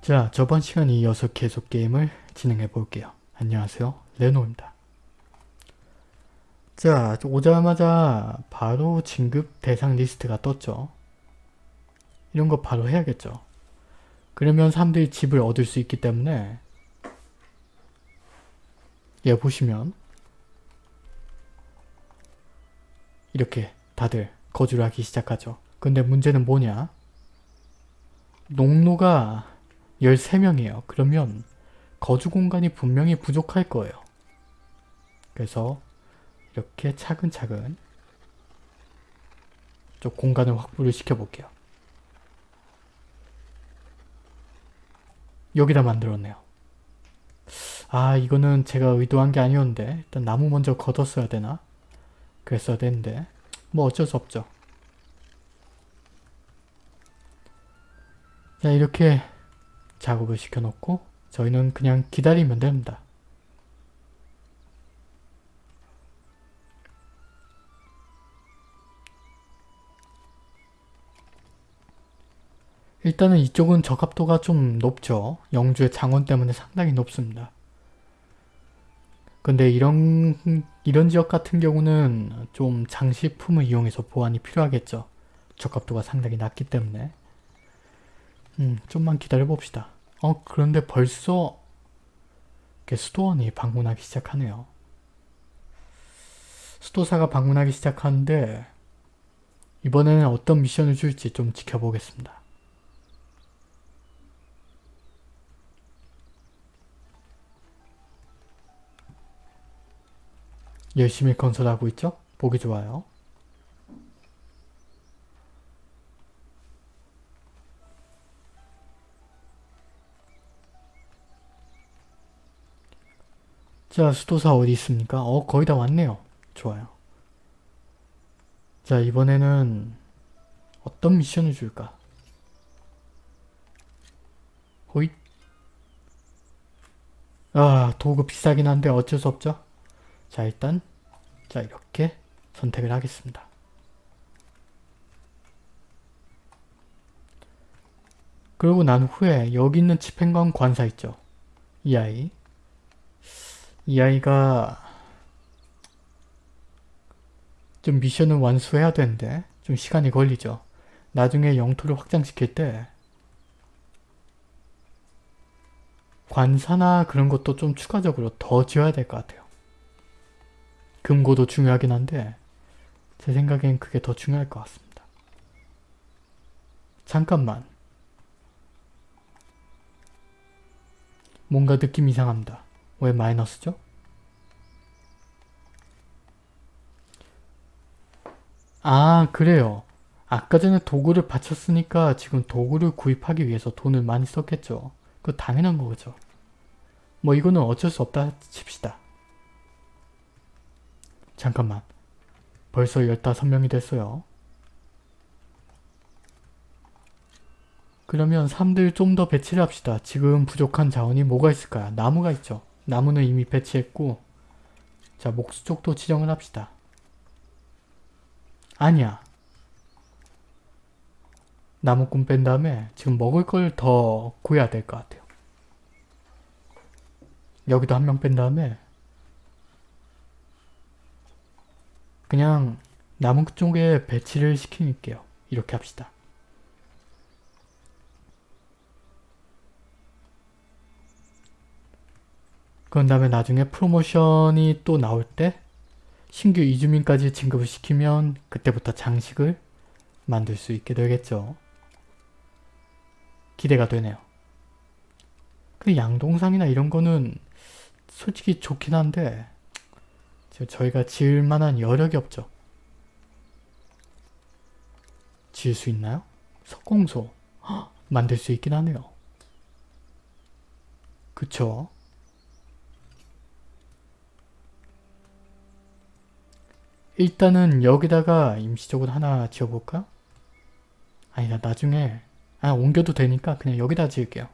자, 저번 시간에 이어서 계속 게임을 진행해 볼게요. 안녕하세요. 레노입니다. 자, 오자마자 바로 진급 대상 리스트가 떴죠. 이런 거 바로 해야겠죠. 그러면 사람들이 집을 얻을 수 있기 때문에 얘 보시면 이렇게 다들 거주를 하기 시작하죠. 근데 문제는 뭐냐? 농노가 13명이에요. 그러면 거주 공간이 분명히 부족할 거예요. 그래서 이렇게 차근차근 좀 공간을 확보를 시켜볼게요. 여기다 만들었네요. 아 이거는 제가 의도한 게 아니었는데 일단 나무 먼저 걷었어야 되나? 그랬어야 되는데 뭐 어쩔 수 없죠. 자 이렇게 작업을 시켜놓고 저희는 그냥 기다리면 됩니다. 일단은 이쪽은 적합도가 좀 높죠. 영주의 장원 때문에 상당히 높습니다. 근데 이런 이런 지역 같은 경우는 좀 장식품을 이용해서 보완이 필요하겠죠. 적합도가 상당히 낮기 때문에 음 좀만 기다려 봅시다. 어 그런데 벌써 수도원이 방문하기 시작하네요. 수도사가 방문하기 시작하는데 이번에는 어떤 미션을 줄지 좀 지켜보겠습니다. 열심히 건설하고 있죠? 보기 좋아요. 자, 수도사 어디 있습니까? 어, 거의 다 왔네요. 좋아요. 자, 이번에는 어떤 미션을 줄까? 호잇. 아, 도구 비싸긴 한데 어쩔 수 없죠? 자, 일단 자, 이렇게 선택을 하겠습니다. 그리고 난 후에 여기 있는 집행관 관사 있죠? 이 아이. 이 아이가 좀 미션을 완수해야 되는데 좀 시간이 걸리죠. 나중에 영토를 확장시킬 때 관사나 그런 것도 좀 추가적으로 더 지어야 될 것 같아요. 금고도 중요하긴 한데 제 생각엔 그게 더 중요할 것 같습니다. 잠깐만. 뭔가 느낌 이상합니다. 왜 마이너스죠? 아 그래요. 아까 전에 도구를 바쳤으니까 지금 도구를 구입하기 위해서 돈을 많이 썼겠죠. 그거 당연한 거죠. 뭐 이거는 어쩔 수 없다 칩시다. 잠깐만. 벌써 15명이 됐어요. 그러면 사람들 좀 더 배치를 합시다. 지금 부족한 자원이 뭐가 있을까요? 나무가 있죠. 나무는 이미 배치했고 자 목수 쪽도 지정을 합시다. 아니야. 나무꾼 뺀 다음에 지금 먹을 걸 더 구해야 될 것 같아요. 여기도 한 명 뺀 다음에 그냥 나무 쪽에 배치를 시킬게요. 이렇게 합시다. 그런 다음에 나중에 프로모션이 또 나올 때 신규 이주민까지 진급을 시키면 그때부터 장식을 만들 수 있게 되겠죠. 기대가 되네요. 그 양동산이나 이런 거는 솔직히 좋긴 한데 저희가 지을 만한 여력이 없죠. 지을 수 있나요? 석공소 헉, 만들 수 있긴 하네요. 그쵸? 일단은 여기다가 임시적으로 하나 지어볼까? 아니다 나중에 아 옮겨도 되니까 그냥 여기다 지을게요.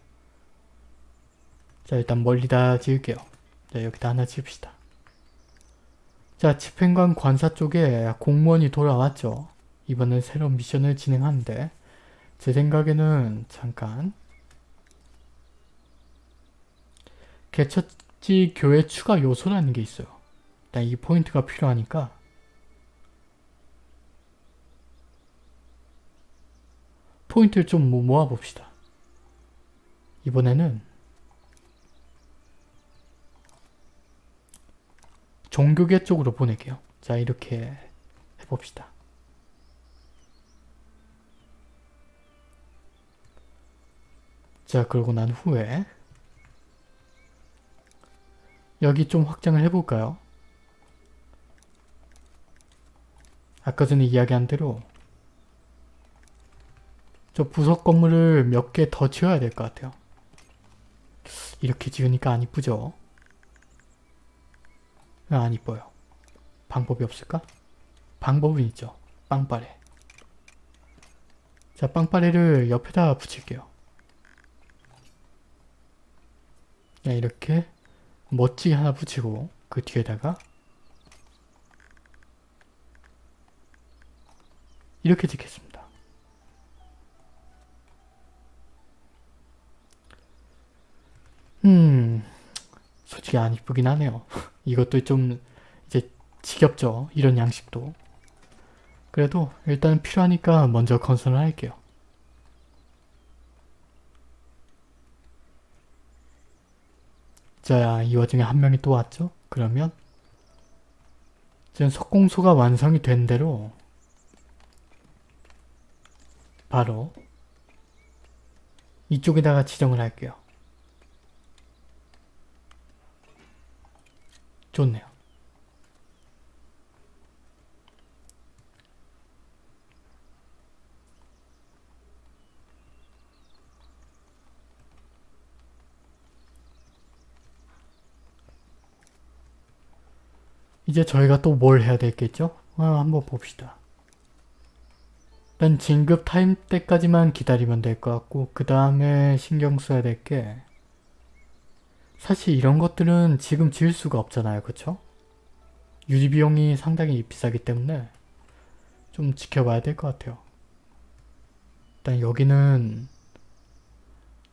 자 일단 멀리다 지을게요. 자 여기다 하나 지읍시다. 자 집행관 관사 쪽에 공무원이 돌아왔죠. 이번엔 새로운 미션을 진행하는데 제 생각에는 잠깐 개척지 교회 추가 요소라는 게 있어요. 일단 이 포인트가 필요하니까 포인트를 좀 모- 모아봅시다. 이번에는 종교계 쪽으로 보낼게요. 자 이렇게 해봅시다. 자 그러고 난 후에 여기 좀 확장을 해볼까요? 아까 전에 이야기한 대로 저 부속 건물을 몇 개 더 지어야 될 것 같아요. 이렇게 지으니까 안 이쁘죠? 왜안 이뻐요? 방법이 없을까? 방법은 있죠. 빵빠레. 자, 빵빠레를 옆에다 붙일게요. 그냥 이렇게 멋지게 하나 붙이고 그 뒤에다가 이렇게 짓겠습니다. 음, 솔직히 안 이쁘긴 하네요. 이것도 좀 이제 지겹죠. 이런 양식도. 그래도 일단 필요하니까 먼저 건설을 할게요. 자, 이 와중에 한 명이 또 왔죠? 그러면 지금 석공소가 완성이 된 대로 바로 이쪽에다가 지정을 할게요. 좋네요. 이제 저희가 또 뭘 해야 되겠죠? 아, 한번 봅시다. 일단 진급 타임 때까지만 기다리면 될 것 같고 그 다음에 신경 써야 될 게 사실 이런 것들은 지금 지을 수가 없잖아요. 그쵸? 유지 비용이 상당히 비싸기 때문에 좀 지켜봐야 될 것 같아요. 일단 여기는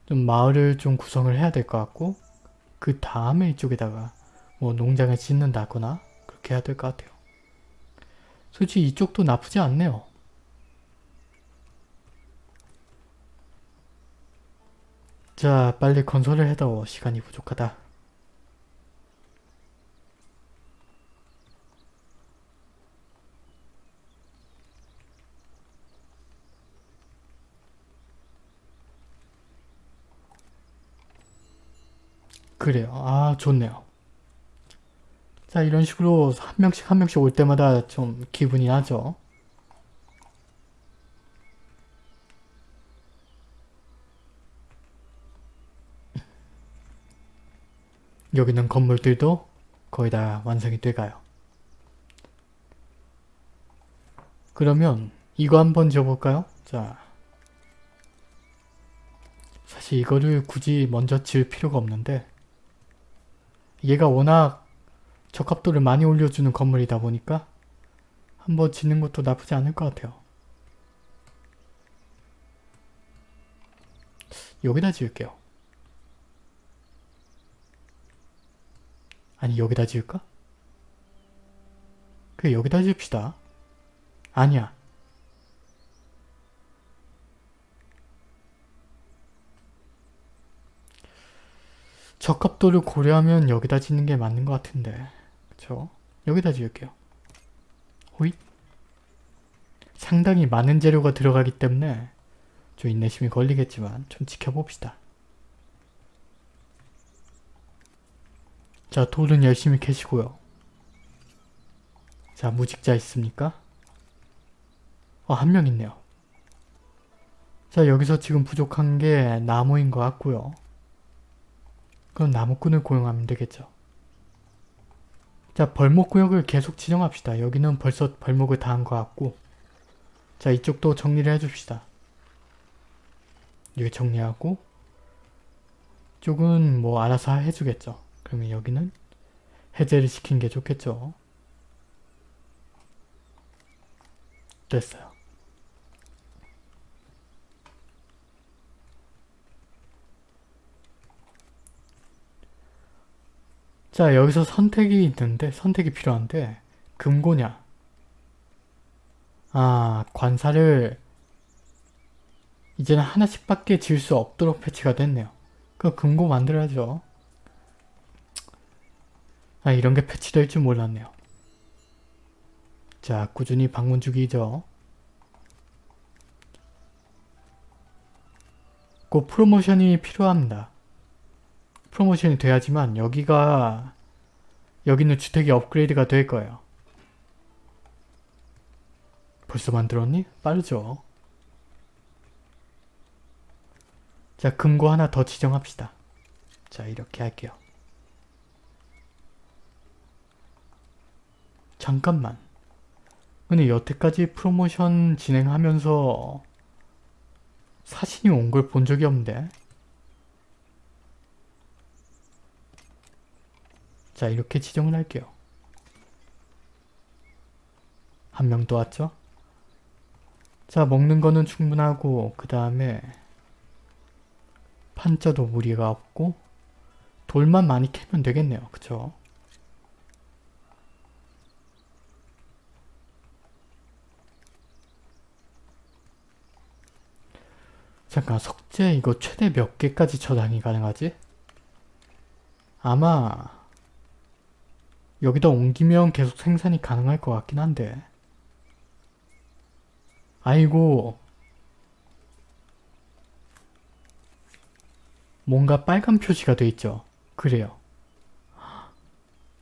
좀 마을을 좀 구성을 해야 될 것 같고 그 다음에 이쪽에다가 뭐 농장을 짓는다거나 그렇게 해야 될 것 같아요. 솔직히 이쪽도 나쁘지 않네요. 자 빨리 건설을 해도 시간이 부족하다. 그래요. 아 좋네요. 자 이런 식으로 한 명씩 한 명씩 올 때마다 좀 기분이 나죠. 여기는 건물들도 거의 다 완성이 돼가요. 그러면 이거 한번 지어볼까요? 자, 사실 이거를 굳이 먼저 지을 필요가 없는데 얘가 워낙 적합도를 많이 올려주는 건물이다 보니까 한번 짓는 것도 나쁘지 않을 것 같아요. 여기다 지을게요. 아니 여기다 지을까? 그래 여기다 지읍시다. 아니야. 적합도를 고려하면 여기다 짓는 게 맞는 것 같은데 그쵸? 여기다 지을게요. 호잇 상당히 많은 재료가 들어가기 때문에 좀 인내심이 걸리겠지만 좀 지켜봅시다. 자 돌은 열심히 캐시고요. 자 무직자 있습니까? 어, 한명 있네요. 자 여기서 지금 부족한 게 나무인 것 같고요. 그럼 나무꾼을 고용하면 되겠죠. 자 벌목 구역을 계속 지정합시다. 여기는 벌써 벌목을 다 한 것 같고 자 이쪽도 정리를 해줍시다. 여기 정리하고 쪽은 뭐 알아서 해주겠죠. 그러면 여기는 해제를 시킨 게 좋겠죠. 됐어요. 자 여기서 선택이 있는데 선택이 필요한데 금고냐 아 관사를 이제는 하나씩밖에 지을 수 없도록 패치가 됐네요. 그 금고 만들어야죠. 아 이런 게 패치될 줄 몰랐네요. 자 꾸준히 방문 주기죠. 그 프로모션이 필요합니다. 프로모션이 돼야지만 여기가 여기 있는 주택이 업그레이드가 될 거예요. 벌써 만들었니? 빠르죠. 자 금고 하나 더 지정합시다. 자 이렇게 할게요. 잠깐만. 근데 여태까지 프로모션 진행하면서 사진이 온 걸 본 적이 없는데 자 이렇게 지정을 할게요. 한 명 더 왔죠? 자 먹는 거는 충분하고 그 다음에 판자도 무리가 없고 돌만 많이 캐면 되겠네요. 그쵸? 잠깐 석재 이거 최대 몇 개까지 저장이 가능하지? 아마 여기다 옮기면 계속 생산이 가능할 것 같긴 한데 아이고 뭔가 빨간 표시가 돼 있죠. 그래요.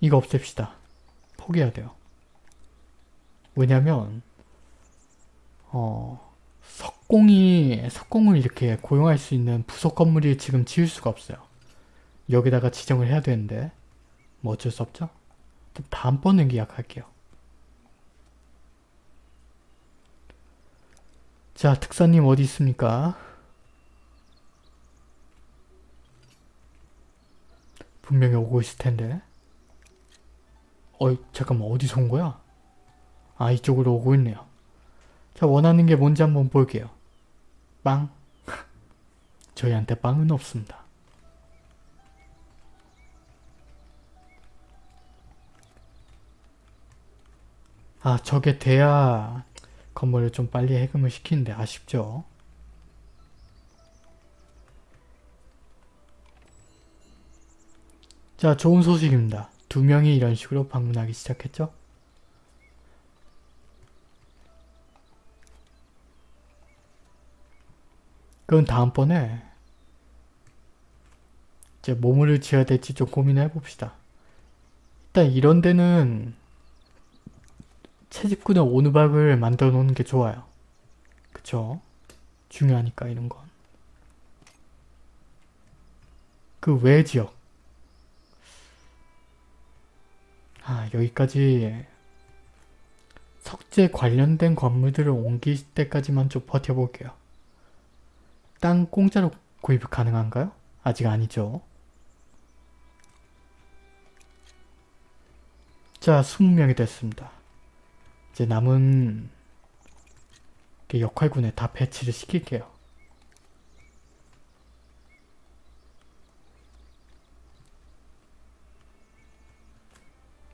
이거 없앱시다. 포기해야 돼요. 왜냐면 어 석 공이 석공을 이렇게 고용할 수 있는 부속 건물이 지금 지을 수가 없어요. 여기다가 지정을 해야 되는데 뭐 어쩔 수 없죠? 다음번에 계약할게요. 자 특사님 어디 있습니까? 분명히 오고 있을 텐데 어이 잠깐만 어디서 온 거야? 아 이쪽으로 오고 있네요. 자 원하는 게 뭔지 한번 볼게요. 빵 저희한테 빵은 없습니다. 아 저게 돼야 건물을 좀 빨리 해금을 시키는데 아쉽죠. 자 좋은 소식입니다. 두 명이 이런 식으로 방문하기 시작했죠. 그건 다음번에 이제 뭐를 지어야 될지 좀 고민해 봅시다. 일단 이런 데는 채집꾼의 오누박을 만들어 놓는 게 좋아요. 그쵸? 중요하니까 이런 건. 그 외 지역. 아 여기까지 석재 관련된 건물들을 옮길 때까지만 좀 버텨볼게요. 땅 공짜로 구입 가능한가요? 아직 아니죠. 자 20명이 됐습니다. 이제 남은 역할군에 다 배치를 시킬게요.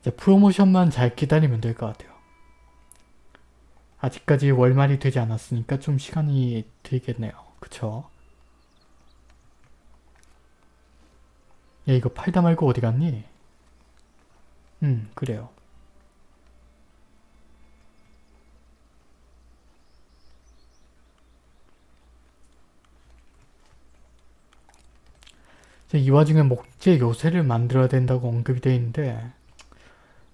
이제 프로모션만 잘 기다리면 될 것 같아요. 아직까지 월말이 되지 않았으니까 좀 시간이 들겠네요. 그쵸? 얘 이거 팔다 말고 어디 갔니? 음 그래요. 이 와중에 목재 요새를 만들어야 된다고 언급이 되어 있는데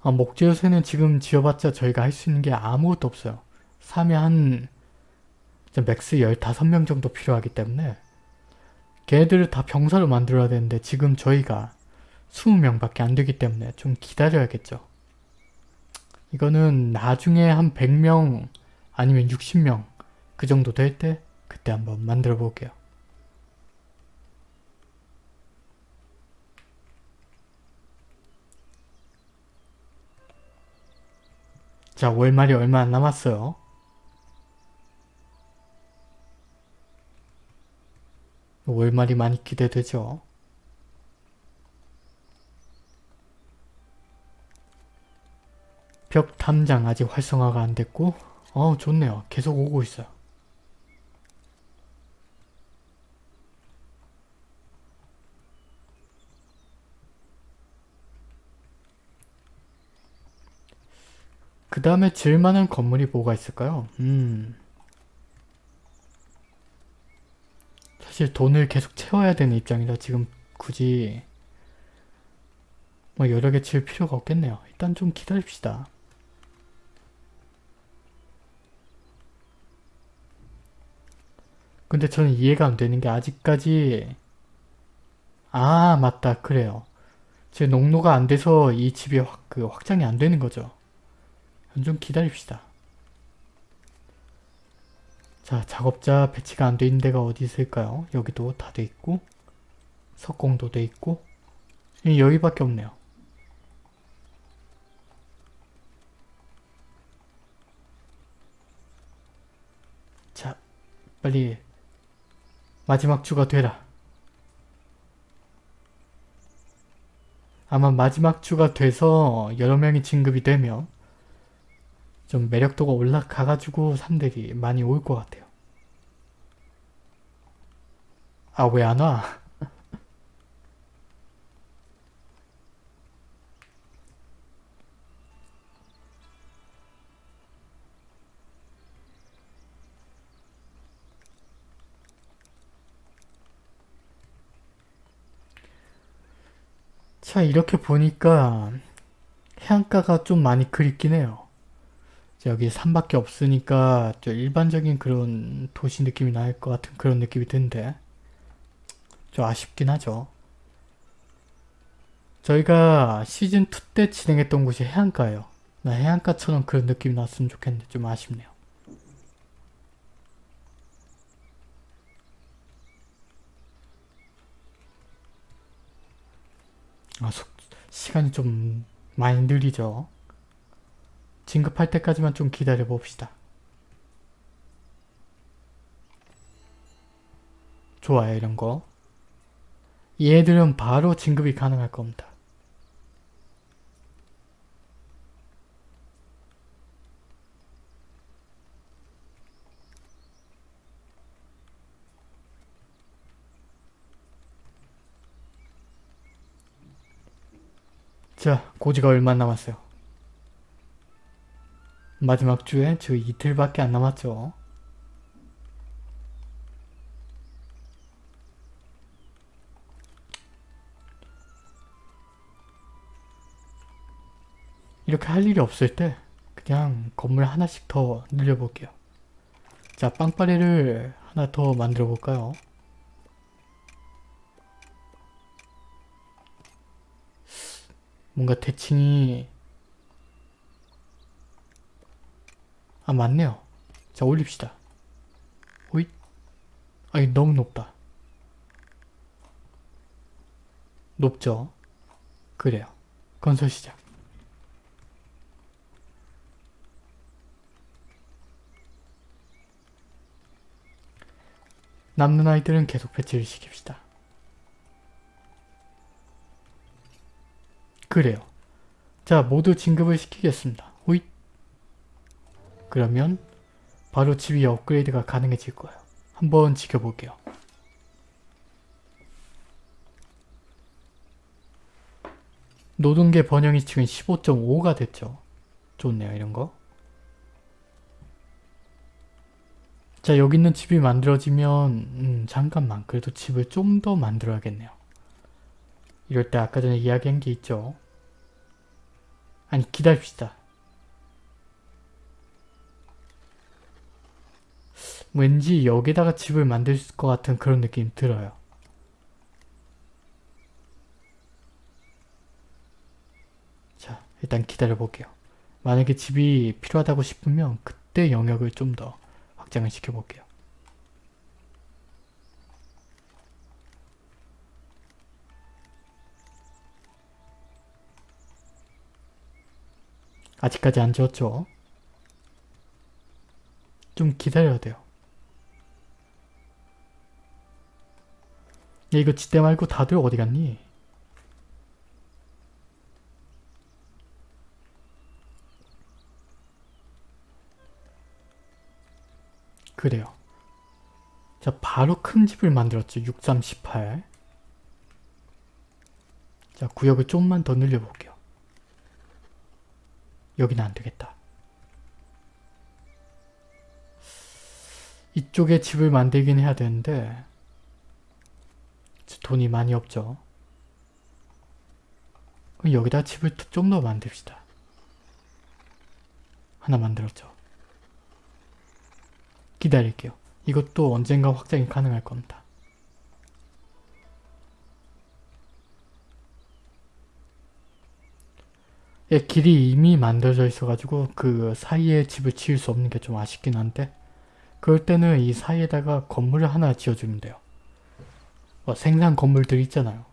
아, 목재 요새는 지금 지어봤자 저희가 할 수 있는 게 아무것도 없어요. 3에 한 max 15명 정도 필요하기 때문에 걔네들을 다 병사로 만들어야 되는데 지금 저희가 20명 밖에 안 되기 때문에 좀 기다려야겠죠. 이거는 나중에 한 100명 아니면 60명 그 정도 될 때 그때 한번 만들어 볼게요. 자 월말이 얼마 안 남았어요. 월말이 많이 기대되죠. 벽 탐장 아직 활성화가 안 됐고 어 좋네요. 계속 오고 있어요. 그 다음에 질만한 건물이 뭐가 있을까요? 음... 사실 돈을 계속 채워야 되는 입장이라 지금 굳이 뭐 여러 개칠 필요가 없겠네요. 일단 좀 기다립시다. 근데 저는 이해가 안 되는 게 아직까지 아 맞다 그래요. 제 농로가 안 돼서 이 집이 확, 그 확장이 안 되는 거죠. 좀 기다립시다. 자 작업자 배치가 안 돼 있는 데가 어디 있을까요? 여기도 다 돼 있고 석공도 돼 있고 여기밖에 없네요. 자 빨리 마지막 주가 되라. 아마 마지막 주가 돼서 여러 명이 진급이 되면 좀 매력도가 올라가가지고 사람들이 많이 올 것 같아요. 아 왜 안 와? 자 이렇게 보니까 해안가가 좀 많이 그립긴 해요. 여기 산밖에 없으니까 좀 일반적인 그런 도시 느낌이 날 것 같은 그런 느낌이 드는데 좀 아쉽긴 하죠. 저희가 시즌2 때 진행했던 곳이 해안가예요. 나 해안가처럼 그런 느낌이 났으면 좋겠는데 좀 아쉽네요. 아, 속, 시간이 좀 많이 느리죠. 진급할 때까지만 좀 기다려 봅시다. 좋아요 이런 거. 얘들은 바로 진급이 가능할 겁니다. 자, 고지가 얼마 남았어요? 마지막 주에 저 이틀밖에 안 남았죠. 이렇게 할 일이 없을 때 그냥 건물 하나씩 더 늘려볼게요. 자, 빵빠레를 하나 더 만들어 볼까요? 뭔가 대칭이 아 맞네요. 자 올립시다. 호잇 아니 너무 높다. 높죠? 그래요. 건설 시작. 남는 아이들은 계속 배치를 시킵시다. 그래요. 자 모두 진급을 시키겠습니다. 그러면 바로 집이 업그레이드가 가능해질 거예요. 한번 지켜볼게요. 노동계 번영이 지금 15.5가 됐죠. 좋네요 이런 거. 자 여기 있는 집이 만들어지면 음, 잠깐만 그래도 집을 좀 더 만들어야겠네요. 이럴 때 아까 전에 이야기한 게 있죠. 아니 기다립시다. 왠지 여기다가 집을 만들 것 같은 그런 느낌 들어요. 자 일단 기다려 볼게요. 만약에 집이 필요하다고 싶으면 그때 영역을 좀 더 확장을 시켜 볼게요. 아직까지 안 지웠죠? 좀 기다려야 돼요. 야 이거 지대 말고 다들 어디 갔니? 그래요. 자 바로 큰 집을 만들었죠. 6.18 자 구역을 좀만 더 늘려볼게요. 여기는 안되겠다. 이쪽에 집을 만들긴 해야 되는데 돈이 많이 없죠. 여기다 집을 좀 더 만듭시다. 하나 만들었죠. 기다릴게요. 이것도 언젠가 확장이 가능할 겁니다. 예, 길이 이미 만들어져 있어가지고 그 사이에 집을 지을 수 없는 게 좀 아쉽긴 한데 그럴 때는 이 사이에다가 건물을 하나 지어주면 돼요. 어, 생산 건물들 있잖아요.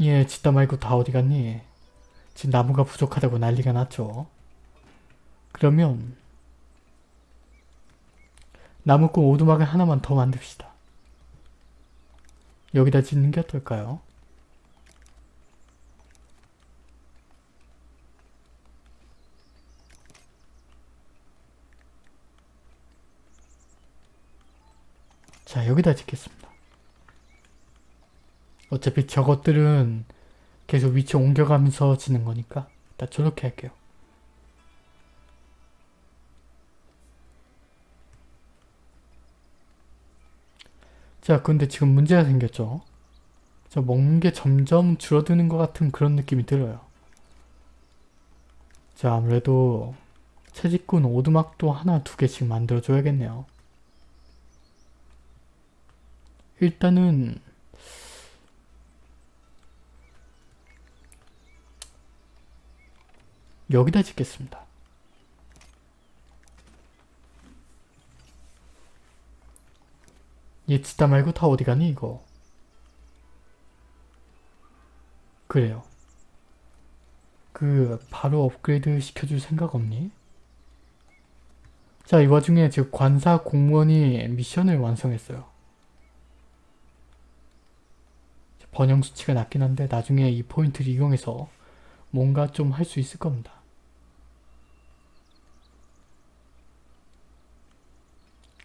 예, 짓다 말고 다 어디 갔니? 지금 나무가 부족하다고 난리가 났죠. 그러면 나무꾼 오두막을 하나만 더 만듭시다. 여기다 짓는 게 어떨까요? 자 여기다 짓겠습니다. 어차피 저것들은 계속 위치 옮겨가면서 짓는 거니까 일단 저렇게 할게요. 자 근데 지금 문제가 생겼죠. 저 먹는 게 점점 줄어드는 것 같은 그런 느낌이 들어요. 자 아무래도 채집꾼 오두막도 하나 두 개씩 만들어줘야겠네요. 일단은 여기다 짓겠습니다. 얘 짓다 말고 다 어디 가니 이거? 그래요. 그 바로 업그레이드 시켜줄 생각 없니? 자, 이 와중에 지금 관사 공무원이 미션을 완성했어요. 번영 수치가 낮긴 한데 나중에 이 포인트를 이용해서 뭔가 좀 할 수 있을 겁니다.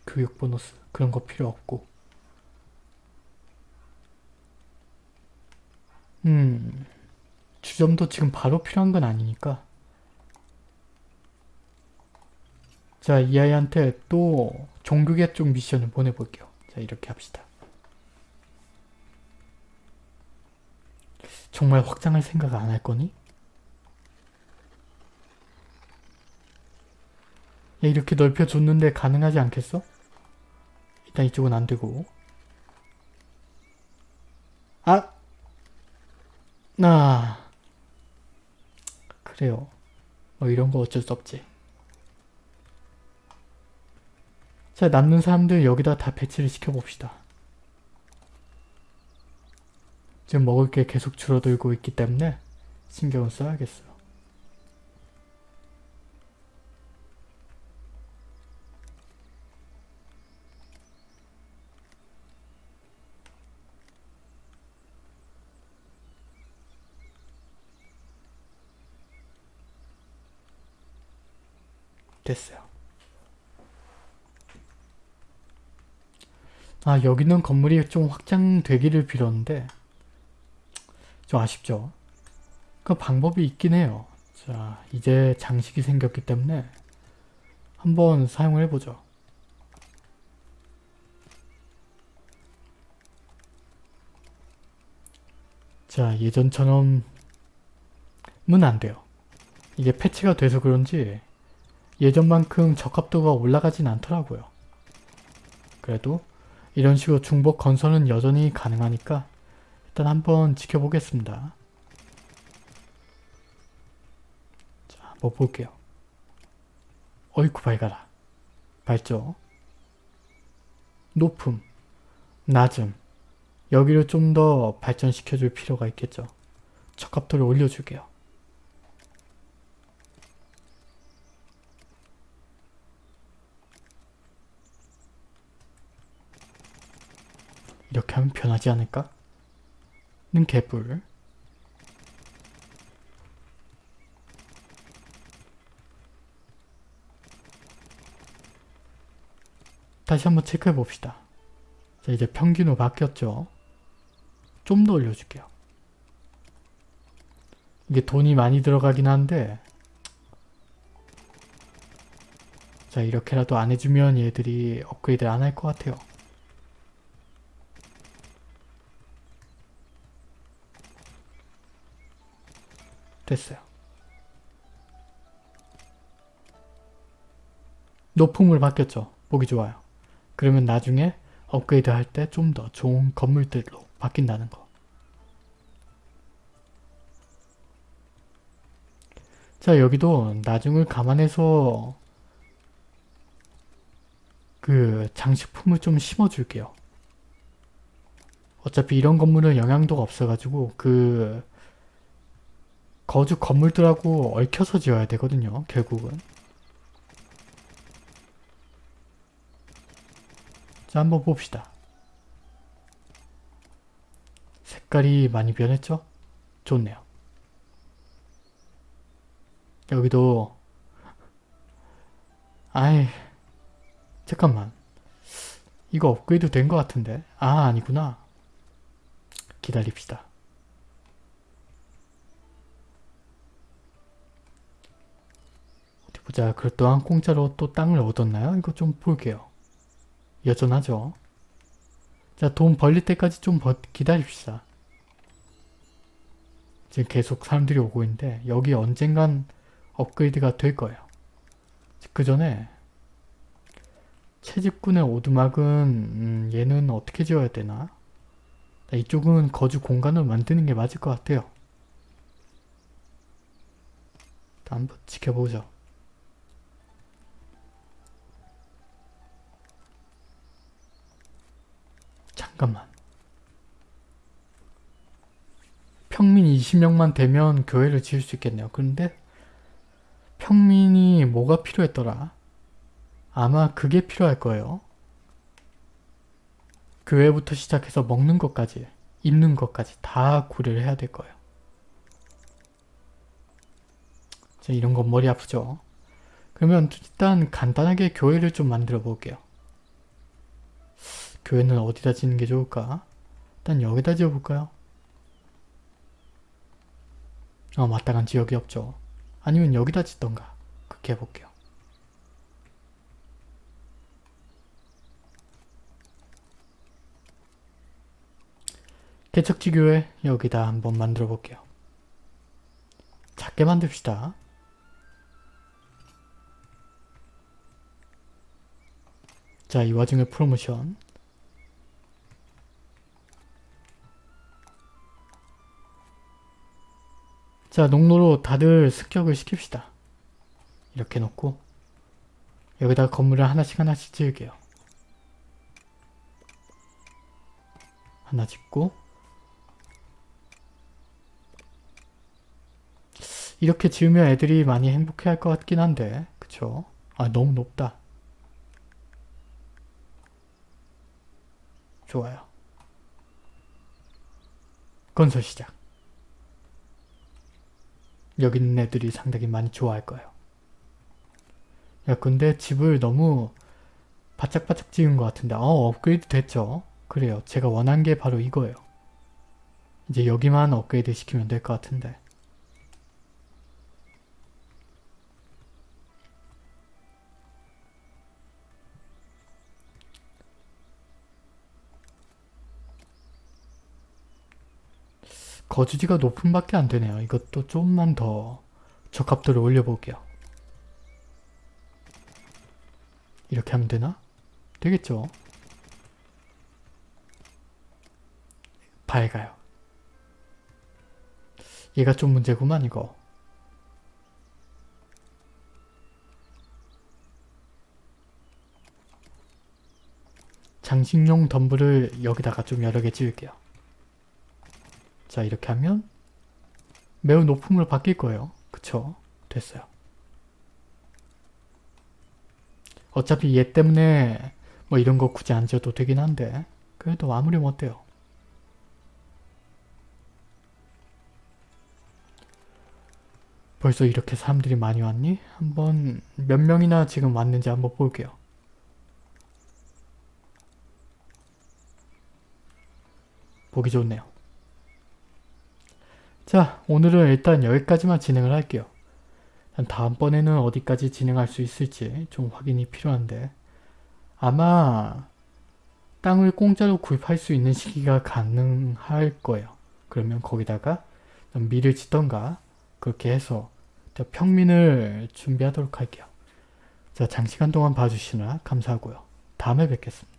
교육 보너스 그런 거 필요 없고 음 주점도 지금 바로 필요한 건 아니니까 자 이 아이한테 또 종교계 쪽 미션을 보내볼게요. 자 이렇게 합시다. 정말 확장할 생각 안 할 거니? 야, 이렇게 넓혀줬는데 가능하지 않겠어? 일단 이쪽은 안 되고. 아! 나. 그래요. 뭐 이런 거 어쩔 수 없지. 자, 남는 사람들 여기다 다 배치를 시켜봅시다. 지금 먹을 게 계속 줄어들고 있기 때문에 신경을 써야겠어요. 됐어요. 아 여기는 건물이 좀 확장되기를 빌었는데 좀 아쉽죠. 그 방법이 있긴 해요. 자 이제 장식이 생겼기 때문에 한번 사용을 해보죠. 자 예전처럼은 안 돼요. 이게 패치가 돼서 그런지 예전만큼 적합도가 올라가진 않더라고요. 그래도 이런 식으로 중복 건설은 여전히 가능하니까 일단 한번 지켜보겠습니다. 자, 한번 볼게요. 어이쿠 밝아라. 밝죠? 높음, 낮음 여기를 좀 더 발전시켜 줄 필요가 있겠죠. 적합도를 올려줄게요. 이렇게 하면 변하지 않을까? 는 개뿔 다시 한번 체크해 봅시다. 자 이제 평균으로 바뀌었죠. 좀 더 올려줄게요. 이게 돈이 많이 들어가긴 한데 자 이렇게라도 안 해주면 얘들이 업그레이드 안 할 것 같아요. 됐어요. 높음을 바뀌었죠. 보기 좋아요. 그러면 나중에 업그레이드 할 때 좀 더 좋은 건물들로 바뀐다는 거. 자 여기도 나중을 감안해서 그 장식품을 좀 심어줄게요. 어차피 이런 건물은 영향도가 없어가지고 그 거주 건물들하고 얽혀서 지어야 되거든요. 결국은. 자 한번 봅시다. 색깔이 많이 변했죠? 좋네요. 여기도 아이 잠깐만 이거 업그레이드 된 것 같은데 아 아니구나 기다립시다 어디 보 자 그렇다한 공짜로 또 땅을 얻었나요? 이거 좀 볼게요 여전하죠 자 돈 벌릴 때까지 좀 버, 기다립시다 지금 계속 사람들이 오고 있는데 여기 언젠간 업그레이드가 될 거예요 그 전에 채집꾼의 오두막은 음, 얘는 어떻게 지어야 되나? 이쪽은 거주 공간을 만드는 게 맞을 것 같아요. 한번 지켜보죠. 잠깐만. 평민 20명만 되면 교회를 지을 수 있겠네요. 그런데 평민이 뭐가 필요했더라? 아마 그게 필요할 거예요. 교회부터 시작해서 먹는 것까지, 입는 것까지 다 고려를 해야 될 거예요. 자, 이런 건 머리 아프죠? 그러면 일단 간단하게 교회를 좀 만들어 볼게요. 교회는 어디다 짓는 게 좋을까? 일단 여기다 지어볼까요? 어, 마땅한 지역이 없죠. 아니면 여기다 짓던가. 그렇게 해볼게요. 개척지 교회 여기다 한번 만들어 볼게요. 작게 만듭시다. 자, 이 와중에 프로모션. 자, 농로로 다들 습격을 시킵시다. 이렇게 놓고 여기다 건물을 하나씩 하나씩 지을게요. 하나 짓고 이렇게 지으면 애들이 많이 행복해 할 것 같긴 한데 그쵸? 아 너무 높다. 좋아요. 건설 시작. 여기 있는 애들이 상당히 많이 좋아할 거예요. 야 근데 집을 너무 바짝바짝 지은 것 같은데 어 업그레이드 됐죠? 그래요. 제가 원한 게 바로 이거예요. 이제 여기만 업그레이드 시키면 될 것 같은데 거주지가 높은 밖에 안 되네요. 이것도 좀만 더 적합도를 올려볼게요. 이렇게 하면 되나? 되겠죠? 밝아요. 얘가 좀 문제구만 이거. 장식용 덤불을 여기다가 좀 여러 개 지을게요. 자 이렇게 하면 매우 높음으로 바뀔 거예요. 그쵸? 됐어요. 어차피 얘 때문에 뭐 이런 거 굳이 안 지어도 되긴 한데 그래도 아무리 뭐 못돼요 벌써 이렇게 사람들이 많이 왔니? 한번 몇 명이나 지금 왔는지 한번 볼게요. 보기 좋네요. 자 오늘은 일단 여기까지만 진행을 할게요. 다음번에는 어디까지 진행할 수 있을지 좀 확인이 필요한데 아마 땅을 공짜로 구입할 수 있는 시기가 가능할 거예요. 그러면 거기다가 밀을 짓던가 그렇게 해서 평민을 준비하도록 할게요. 자 장시간 동안 봐주시느라 감사하고요. 다음에 뵙겠습니다.